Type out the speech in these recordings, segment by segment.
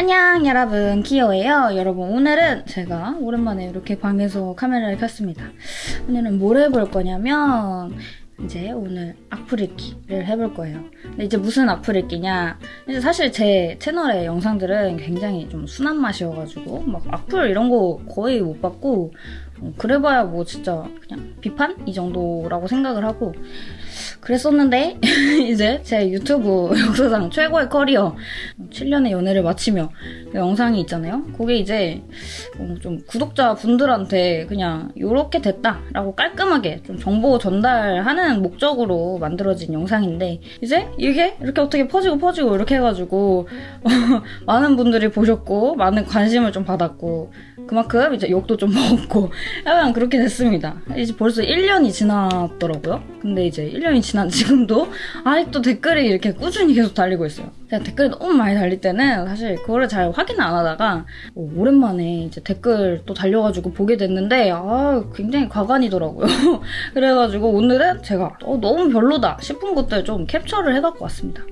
안녕 여러분. 키오예요. 여러분 오늘은 제가 오랜만에 이렇게 방에서 카메라를 켰습니다. 오늘은 뭘 해볼 거냐면 이제 오늘 악플 읽기를 해볼 거예요. 근데 이제 무슨 악플 읽기냐? 이제 사실 제 채널의 영상들은 굉장히 좀 순한 맛이어가지고 막 악플 이런 거 거의 못 어, 그래봐야 뭐 진짜 그냥 비판? 이 정도라고 생각을 하고 그랬었는데 이제 제 유튜브 역사상 최고의 커리어 7년의 연애를 마치며 그 영상이 있잖아요. 그게 이제 어, 좀 구독자 분들한테 그냥 이렇게 됐다라고 깔끔하게 좀 정보 전달하는 목적으로 만들어진 영상인데 이제 이게 이렇게 어떻게 퍼지고 퍼지고 이렇게 해가지고 많은 분들이 보셨고 많은 관심을 좀 받았고 그만큼 이제 욕도 좀 먹었고 약간 그렇게 됐습니다. 이제 벌써 1년이 지났더라고요. 근데 이제 1년이 지난 지금도 아직도 댓글이 이렇게 꾸준히 계속 달리고 있어요. 제가 댓글이 너무 많이 달릴 때는 사실 그거를 잘 확인 안 하다가 어, 오랜만에 이제 댓글 또 달려가지고 보게 됐는데 아 굉장히 과간이더라고요. 그래가지고 오늘은 제가 어, 너무 별로다 싶은 것들 좀 캡처를 해갖고 왔습니다.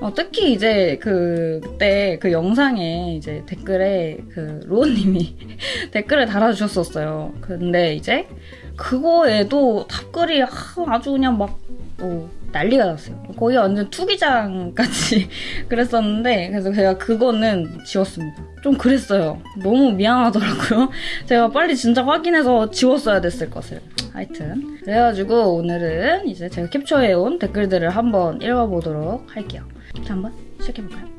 어, 특히 이제 그, 그때 그 영상에 이제 댓글에 그 로우님이 댓글을 달아주셨었어요. 근데 이제 그거에도 답글이 아주 그냥 막, 어, 난리가 났어요. 거의 완전 투기장 같이 그랬었는데, 그래서 제가 그거는 지웠습니다. 좀 그랬어요. 너무 미안하더라고요. 제가 빨리 진짜 확인해서 지웠어야 됐을 것을. 하여튼. 그래가지고 오늘은 이제 제가 캡처해온 댓글들을 한번 읽어보도록 할게요. 자, 한번 시작해볼까요?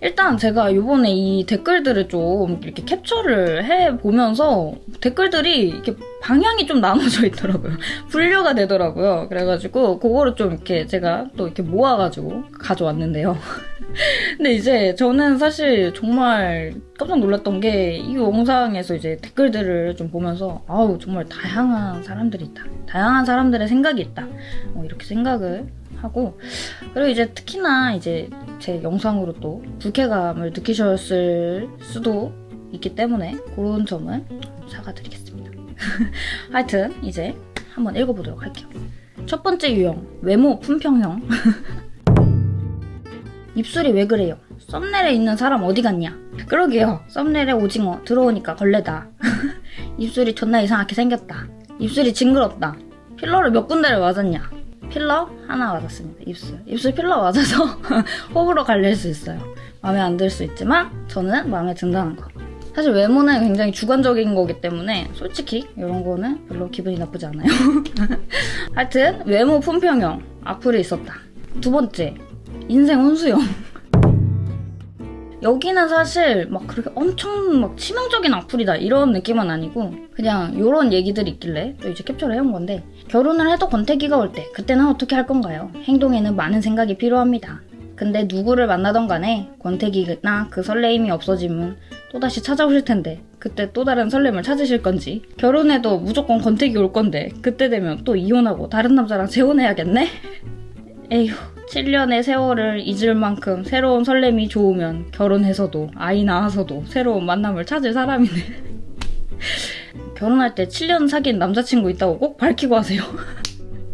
일단 제가 요번에 이 댓글들을 좀 이렇게 캡처를 해보면서 댓글들이 이렇게 방향이 좀 나눠져 있더라고요. 분류가 되더라고요. 그래가지고 그거를 좀 이렇게 제가 또 이렇게 모아가지고 가져왔는데요. 근데 이제 저는 사실 정말 깜짝 놀랐던 게 이 영상에서 이제 댓글들을 좀 보면서 아우 정말 다양한 사람들이 있다. 다양한 사람들의 생각이 있다. 어, 이렇게 생각을 하고 그리고 이제 특히나 이제 제 영상으로 또 불쾌감을 느끼셨을 수도 있기 때문에 그런 점은 사과드리겠습니다. 하여튼 이제 한번 읽어보도록 할게요. 첫 번째 유형 외모 품평형 입술이 왜 그래요? 썸네일에 있는 사람 어디 갔냐? 그러게요. 썸네일에 오징어 들어오니까 걸레다. 입술이 존나 이상하게 생겼다. 입술이 징그럽다. 필러를 몇 군데를 맞았냐? 필러 하나 맞았습니다. 입술. 입술 필러 맞아서 호불호 갈릴 수 있어요. 마음에 안 들 수 있지만 저는 마음에 든다는 거. 사실 외모는 굉장히 주관적인 거기 때문에 솔직히 이런 거는 별로 기분이 나쁘지 않아요. 하여튼 외모 품평형 악플이 있었다. 두 번째 인생 혼수형. 여기는 사실 막 그렇게 엄청 막 치명적인 악플이다 이런 느낌은 아니고 그냥 이런 얘기들이 있길래 또 이제 캡처를 해온 건데 결혼을 해도 권태기가 올 때 그때는 어떻게 할 건가요? 행동에는 많은 생각이 필요합니다. 근데 누구를 만나던 간에 권태기나 그 설레임이 없어지면 또다시 찾아오실 텐데 그때 또 다른 설렘을 찾으실 건지 결혼해도 무조건 권태기 올 건데 그때 되면 또 이혼하고 다른 남자랑 재혼해야겠네? 에휴 7년의 세월을 잊을 만큼 새로운 설렘이 좋으면 결혼해서도 아이 낳아서도 새로운 만남을 찾을 사람이네. 결혼할 때 7년 사귄 남자친구 있다고 꼭 밝히고 하세요.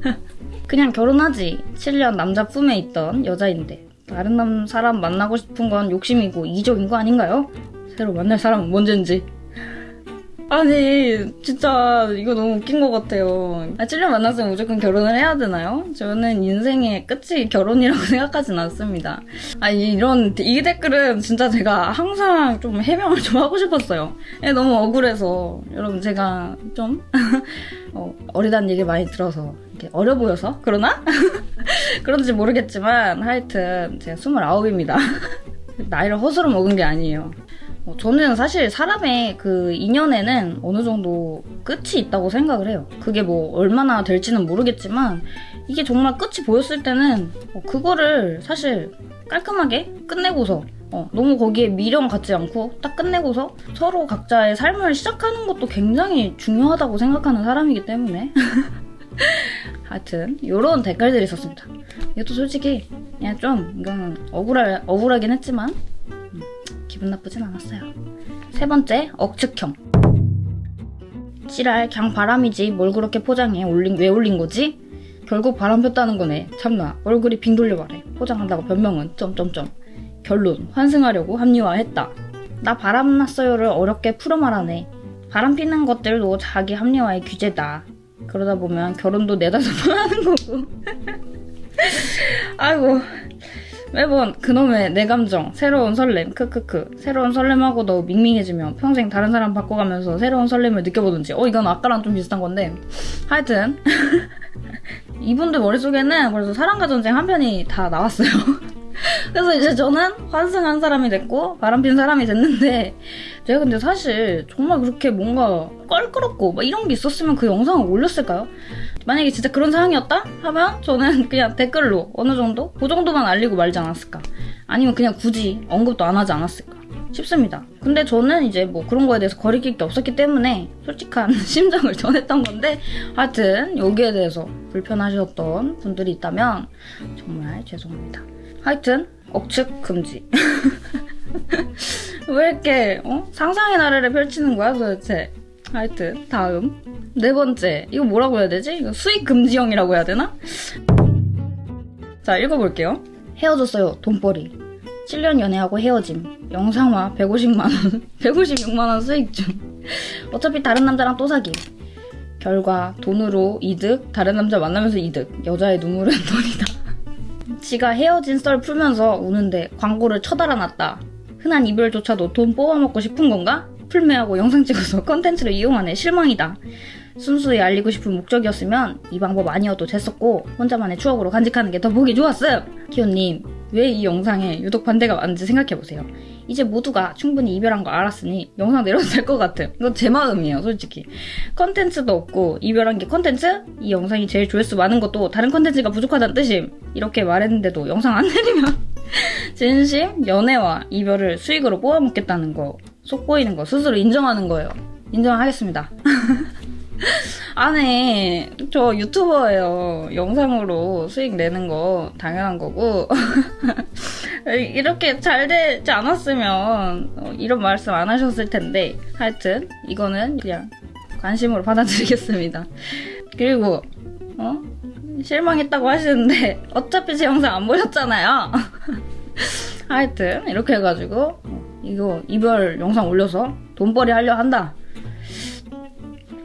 그냥 결혼하지. 7년 남자 품에 있던 여자인데 다른 남 사람 만나고 싶은 건 욕심이고 이적인 거 아닌가요? 새로 만날 사람은 뭔지 아니 진짜 이거 너무 웃긴 것 같아요. 아, 7년 만났으면 무조건 결혼을 해야 되나요? 저는 인생의 끝이 결혼이라고 생각하진 않습니다. 아 이런 이 댓글은 진짜 제가 항상 좀 해명을 좀 하고 싶었어요. 예, 너무 억울해서 여러분 제가 좀 어, 어리다는 얘기 많이 들어서 어려 보여서 그러나? 그런지 모르겠지만 하여튼 제가 29입니다. 나이를 허스로 먹은 게 아니에요. 어, 저는 사실 사람의 그 인연에는 어느 정도 끝이 있다고 생각을 해요. 그게 뭐 얼마나 될지는 모르겠지만 이게 정말 끝이 보였을 때는 어, 그거를 사실 깔끔하게 끝내고서 어, 너무 거기에 미련 갖지 않고 딱 끝내고서 서로 각자의 삶을 시작하는 것도 굉장히 중요하다고 생각하는 사람이기 때문에 하여튼 이런 댓글들이 있었습니다. 이것도 솔직히 그냥 좀 이거는 억울할, 억울하긴 했지만 기분 나쁘진 않았어요. 세 번째, 억측형. 지랄, 그냥 바람이지. 뭘 그렇게 포장해. 올린, 왜 올린 거지? 결국 바람 폈다는 거네. 참나, 얼굴이 빙 돌려 말해. 포장한다고 변명은, 점점점. 결론 환승하려고 합리화했다. 나 바람 났어요를 어렵게 풀어 말하네. 바람 피는 것들도 자기 합리화의 규제다. 그러다 보면 결혼도 내다섯 번 하는 거고. 아이고 매번 그놈의 내 감정 새로운 설렘 크크크. 새로운 설렘하고도 밍밍해지며 평생 다른 사람 바꿔가면서 새로운 설렘을 느껴보든지. 어 이건 아까랑 좀 비슷한 건데. 하여튼. 이분들 머릿속에는 벌써 사랑과 전쟁 한 편이 다 나왔어요. 그래서 이제 저는 환승한 사람이 됐고 바람핀 사람이 됐는데 제가 근데 사실 정말 그렇게 뭔가 껄끄럽고 막 이런 게 있었으면 그 영상을 올렸을까요? 만약에 진짜 그런 상황이었다 하면 저는 그냥 댓글로 어느 정도 그 정도만 알리고 말지 않았을까 아니면 그냥 굳이 언급도 안 하지 않았을까 싶습니다. 근데 저는 이제 뭐 그런 거에 대해서 거리낄 게 없었기 때문에 솔직한 심정을 전했던 건데 하여튼 여기에 대해서 불편하셨던 분들이 있다면 정말 죄송합니다. 하여튼 억측 금지. 왜 이렇게 어? 상상의 나래를 펼치는 거야 도대체? 하여튼 다음. 네 번째. 이거 뭐라고 해야 되지? 이거 수익 금지형이라고 해야 되나? 자 읽어볼게요. 헤어졌어요 돈벌이. 7년 연애하고 헤어짐. 영상화 150만원. 156만원 수익 중. 어차피 다른 남자랑 또 사기. 결과 돈으로 이득. 다른 남자 만나면서 이득. 여자의 눈물은 돈이다. 지가 헤어진 썰 풀면서 우는데 광고를 쳐달아 놨다. 흔한 이별조차도 돈 뽑아먹고 싶은 건가? 풀메하고 영상 찍어서 컨텐츠를 이용하네 실망이다. 순수히 알리고 싶은 목적이었으면 이 방법 아니어도 됐었고 혼자만의 추억으로 간직하는 게 더 보기 좋았어요. 키오님 왜 이 영상에 유독 반대가 많은지 생각해보세요. 이제 모두가 충분히 이별한 거 알았으니 영상 내려도 될 것 같아요. 이건 제 마음이에요 솔직히. 컨텐츠도 없고 이별한 게 컨텐츠? 이 영상이 제일 조회수 많은 것도 다른 컨텐츠가 부족하다는 뜻임. 이렇게 말했는데도 영상 안 내리면 진심 연애와 이별을 수익으로 뽑아먹겠다는 거 속보이는 거 스스로 인정하는 거예요. 인정하겠습니다. 안에 저 유튜버예요. 영상으로 수익 내는 거 당연한 거고 이렇게 잘 되지 않았으면 어, 이런 말씀 안 하셨을 텐데 하여튼 이거는 그냥 관심으로 받아들이겠습니다. 그리고 어? 실망했다고 하시는데 어차피 제 영상 안 보셨잖아요. 하여튼 이렇게 해가지고 이거 이별 영상 올려서 돈벌이 하려 한다.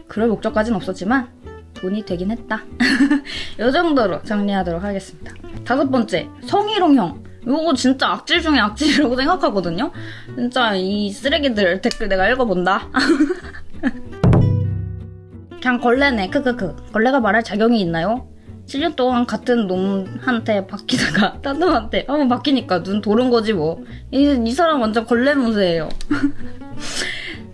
그럴 목적까지는 없었지만 돈이 되긴 했다. 이 정도로 정리하도록 하겠습니다. 다섯 번째, 성희롱형. 이거 진짜 악질 중에 악질이라고 생각하거든요. 진짜 이 쓰레기들 댓글 내가 읽어본다. 그냥 걸레네, 크크크. 걸레가 말할 자격이 있나요? 7년 동안 같은 놈한테 바뀌다가 딴 놈한테 한번 바뀌니까 눈 도는 거지 뭐. 이, 이 사람 완전 걸레무새예요.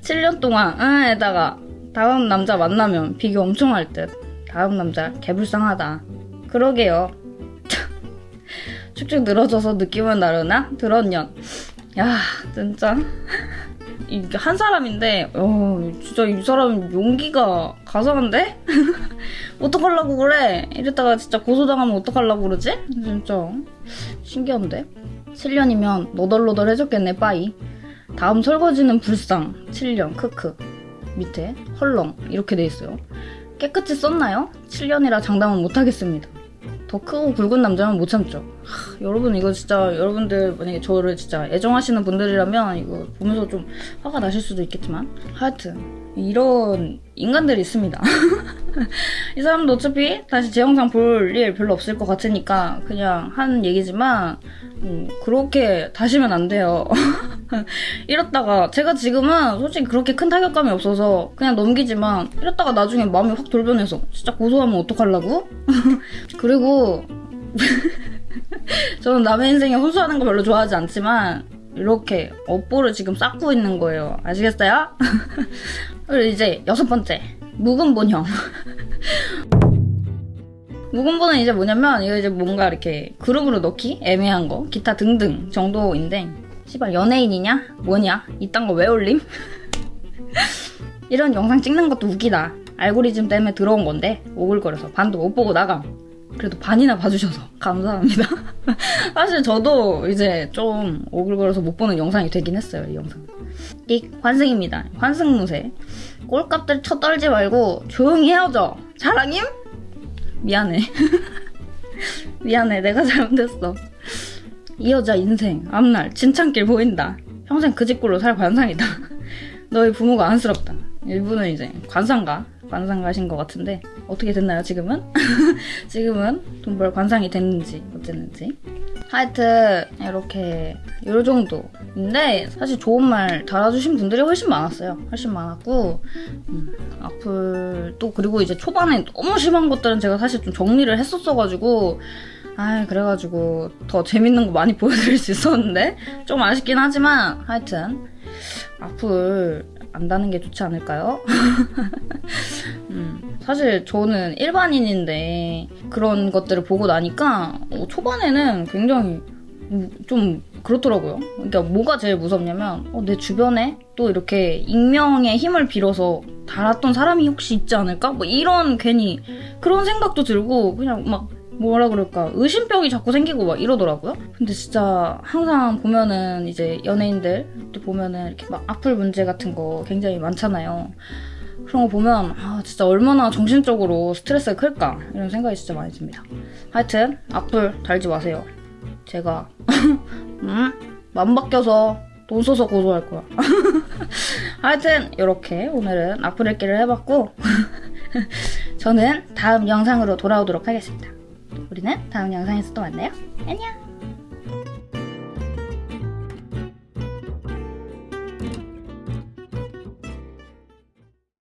7년 동안 응에다가 다음 남자 만나면 비교 엄청 할 듯. 다음 남자 개불쌍하다. 그러게요. 축축 늘어져서 느낌은 다르나? 들었년. 야 진짜 이게 한 사람인데 어 진짜 이 사람 용기가 가상한데? 어떡하려고 그래? 이랬다가 진짜 고소당하면 어떡하려고 그러지? 진짜 신기한데? 7년이면 너덜너덜 해줬겠네 빠이 다음 설거지는 불상 7년 크크 밑에 헐렁 이렇게 돼 있어요 깨끗이 썼나요? 7년이라 장담은 못하겠습니다 더 크고 굵은 남자는 못 참죠. 하, 여러분 이거 진짜 여러분들 만약에 저를 진짜 애정하시는 분들이라면 이거 보면서 좀 화가 나실 수도 있겠지만 하여튼 이런 인간들이 있습니다. 이 사람도 어차피 다시 제 영상 볼 일 별로 없을 것 같으니까 그냥 한 얘기지만 음, 그렇게 다시면 안 돼요. 이렇다가 제가 지금은 솔직히 그렇게 큰 타격감이 없어서 그냥 넘기지만 이랬다가 나중에 마음이 확 돌변해서 진짜 고소하면 어떡하려고? 그리고 저는 남의 인생에 혼수하는 거 별로 좋아하지 않지만 이렇게 업보를 지금 쌓고 있는 거예요. 아시겠어요? 그리고 이제 여섯 번째 묵은 본형 묵은본은 이제 뭐냐면 이거 이제 뭔가 이렇게 그룹으로 넣기 애매한 거 기타 등등 정도인데 씨발 연예인이냐 뭐냐 이딴 거 왜 올림? 이런 영상 찍는 것도 웃기다 알고리즘 때문에 들어온 건데 오글거려서 반도 못 보고 나감 그래도 반이나 봐주셔서 감사합니다 사실 저도 이제 좀 오글거려서 못 보는 영상이 되긴 했어요 이 영상 띡 환승입니다 환승무새 꼴값들 쳐떨지 말고 조용히 헤어져 자랑임? 미안해. 미안해. 내가 잘못했어. 이 여자 인생 앞날 진창길 보인다. 평생 그 집굴로 살 관상이다. 너희 부모가 안쓰럽다. 이분은 이제 관상가 관상가신 것 같은데 어떻게 됐나요 지금은? 지금은 돈벌 관상이 됐는지 어쨌는지 하여튼 이렇게 요 정도인데 사실 좋은 말 달아주신 분들이 훨씬 많았어요 훨씬 많았고 음, 악플 또 그리고 이제 초반에 너무 심한 것들은 제가 사실 좀 정리를 했었어가지고 아 그래가지고 더 재밌는 거 많이 보여드릴 수 있었는데 좀 아쉽긴 하지만 하여튼 악플 안 다는 게 좋지 않을까요? 음, 사실 저는 일반인인데 그런 것들을 보고 나니까 어, 초반에는 굉장히 음, 좀 그렇더라고요. 그러니까 뭐가 제일 무섭냐면 어, 내 주변에 또 이렇게 익명의 힘을 빌어서 달았던 사람이 혹시 있지 않을까? 뭐 이런 괜히 그런 생각도 들고 그냥 막 뭐라 그럴까 의심병이 자꾸 생기고 막 이러더라고요. 근데 진짜 항상 보면은 이제 연예인들 또 보면은 이렇게 막 악플 문제 같은 거 굉장히 많잖아요. 그런 거 보면 아 진짜 얼마나 정신적으로 스트레스가 클까 이런 생각이 진짜 많이 듭니다. 하여튼 악플 달지 마세요. 제가 음? 맘 바뀌어서 돈 써서 고소할 거야. 하여튼 이렇게 오늘은 악플 읽기를 해봤고 저는 다음 영상으로 돌아오도록 하겠습니다. 우리는 다음 영상에서 또 만나요. 안녕!